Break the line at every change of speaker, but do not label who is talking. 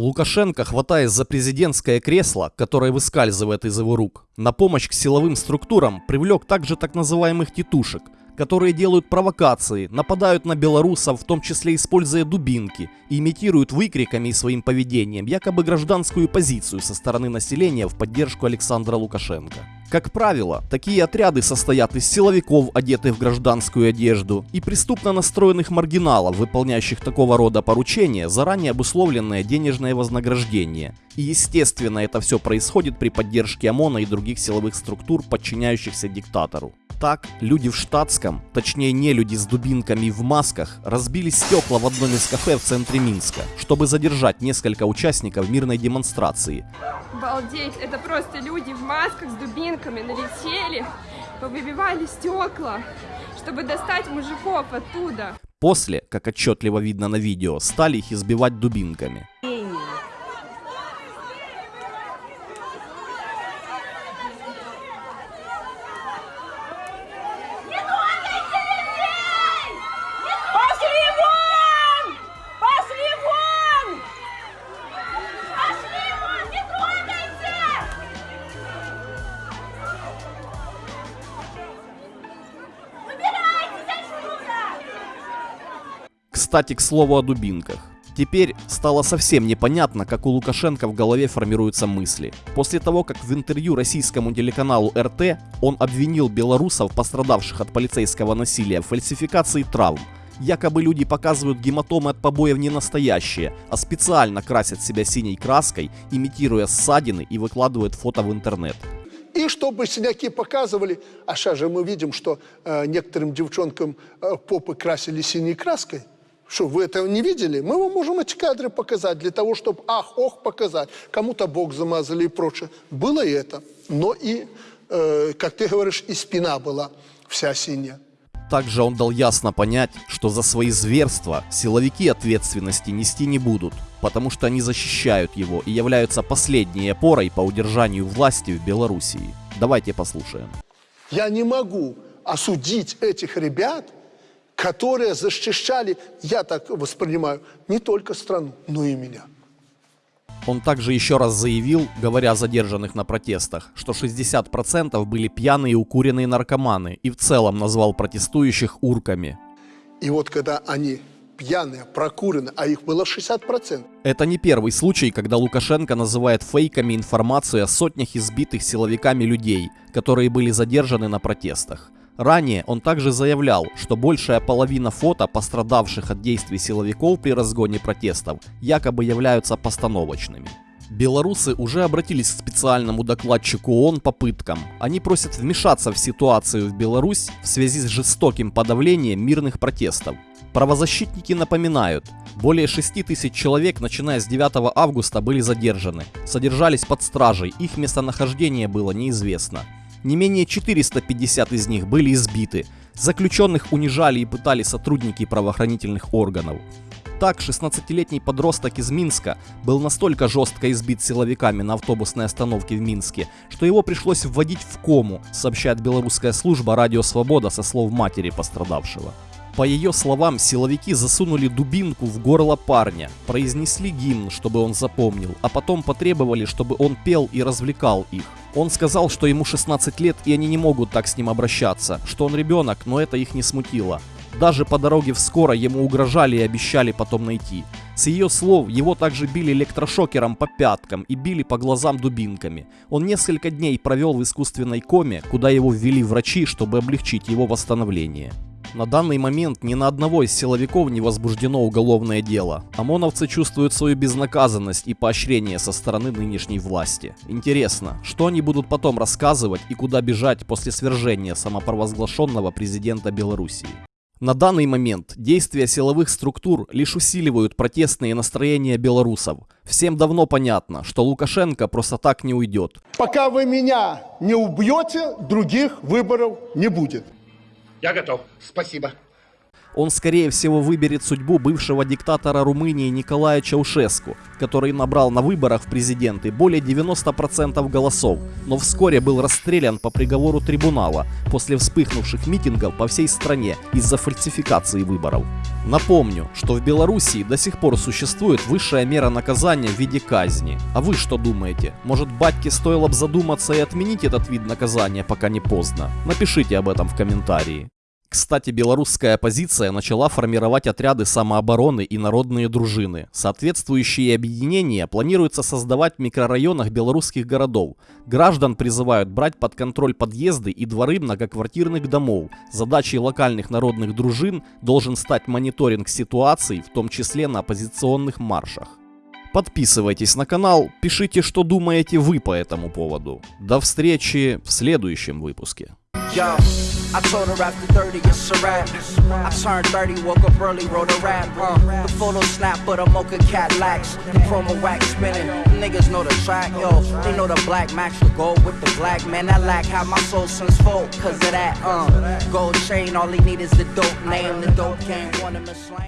Лукашенко, хватаясь за президентское кресло, которое выскальзывает из его рук, на помощь к силовым структурам привлек также так называемых тетушек, которые делают провокации, нападают на белорусов, в том числе используя дубинки, и имитируют выкриками и своим поведением якобы гражданскую позицию со стороны населения в поддержку Александра Лукашенко. Как правило, такие отряды состоят из силовиков, одетых в гражданскую одежду, и преступно настроенных маргиналов, выполняющих такого рода поручения, заранее обусловленное денежное вознаграждение. И естественно это все происходит при поддержке ОМОНа и других силовых структур, подчиняющихся диктатору. Так, люди в штатском, точнее не люди с дубинками в масках, разбили стекла в одном из кафе в центре Минска, чтобы задержать несколько участников мирной демонстрации.
Обалдеть, это просто люди в масках с дубинками налетели, повыбивали стекла, чтобы достать мужиков оттуда.
После, как отчетливо видно на видео, стали их избивать дубинками.
Пошли
Кстати, к слову о дубинках. Теперь стало совсем непонятно, как у Лукашенко в голове формируются мысли. После того, как в интервью российскому телеканалу РТ он обвинил белорусов, пострадавших от полицейского насилия, в фальсификации травм. Якобы люди показывают гематомы от побоев не настоящие, а специально красят себя синей краской, имитируя ссадины и выкладывают фото в интернет.
И чтобы синяки показывали, а сейчас же мы видим, что э, некоторым девчонкам э, попы красили синей краской. Что, вы этого не видели? Мы вам можем эти кадры показать для того, чтобы ах-ох показать. Кому-то бок замазали и прочее. Было и это. Но и, э, как ты говоришь, и спина была вся синяя.
Также он дал ясно понять, что за свои зверства силовики ответственности нести не будут, потому что они защищают его и являются последней опорой по удержанию власти в Белоруссии. Давайте послушаем.
Я не могу осудить этих ребят, которые защищали, я так воспринимаю, не только страну, но и меня.
Он также еще раз заявил, говоря о задержанных на протестах, что 60% были пьяные и укуренные наркоманы и в целом назвал протестующих урками.
И вот когда они пьяные, прокурены, а их было 60%,
Это не первый случай, когда Лукашенко называет фейками информацию о сотнях избитых силовиками людей, которые были задержаны на протестах. Ранее он также заявлял, что большая половина фото пострадавших от действий силовиков при разгоне протестов якобы являются постановочными. Белорусы уже обратились к специальному докладчику ООН по пыткам. Они просят вмешаться в ситуацию в Беларусь в связи с жестоким подавлением мирных протестов. Правозащитники напоминают, более 6 тысяч человек, начиная с 9 августа, были задержаны, содержались под стражей, их местонахождение было неизвестно. Не менее 450 из них были избиты. Заключенных унижали и пытали сотрудники правоохранительных органов. Так, 16-летний подросток из Минска был настолько жестко избит силовиками на автобусной остановке в Минске, что его пришлось вводить в кому, сообщает белорусская служба «Радио Свобода» со слов матери пострадавшего. По ее словам, силовики засунули дубинку в горло парня, произнесли гимн, чтобы он запомнил, а потом потребовали, чтобы он пел и развлекал их. Он сказал, что ему 16 лет и они не могут так с ним обращаться, что он ребенок, но это их не смутило. Даже по дороге в скоро ему угрожали и обещали потом найти. С ее слов, его также били электрошокером по пяткам и били по глазам дубинками. Он несколько дней провел в искусственной коме, куда его ввели врачи, чтобы облегчить его восстановление. На данный момент ни на одного из силовиков не возбуждено уголовное дело. ОМОНовцы чувствуют свою безнаказанность и поощрение со стороны нынешней власти. Интересно, что они будут потом рассказывать и куда бежать после свержения самопровозглашенного президента Белоруссии. На данный момент действия силовых структур лишь усиливают протестные настроения белорусов. Всем давно понятно, что Лукашенко просто так не уйдет.
пока вы меня не убьете, других выборов не будет.
Я готов. Спасибо.
Он скорее всего выберет судьбу бывшего диктатора Румынии Николая Чаушеску, который набрал на выборах в президенты более 90% голосов, но вскоре был расстрелян по приговору трибунала после вспыхнувших митингов по всей стране из-за фальсификации выборов. Напомню, что в Белоруссии до сих пор существует высшая мера наказания в виде казни. А вы что думаете? Может батьке стоило бы задуматься и отменить этот вид наказания, пока не поздно? Напишите об этом в комментарии. Кстати, белорусская оппозиция начала формировать отряды самообороны и народные дружины. Соответствующие объединения планируется создавать в микрорайонах белорусских городов. Граждан призывают брать под контроль подъезды и дворы многоквартирных домов. Задачей локальных народных дружин должен стать мониторинг ситуации, в том числе на оппозиционных маршах. Подписывайтесь на канал, пишите, что думаете вы по этому поводу. До встречи в следующем выпуске.
Yo, I told her after 30 it's a wrap. I turned 30, woke up early, wrote a rap. Uh, the photo snap, but a mocha Cadillacs. The promo wax spinning. Niggas know the track, yo. They know the black max, the gold with the black. Man, I lack how my soul since folk, cause of that. Uh, gold chain, all he need is the dope name. The dope game, him to slain.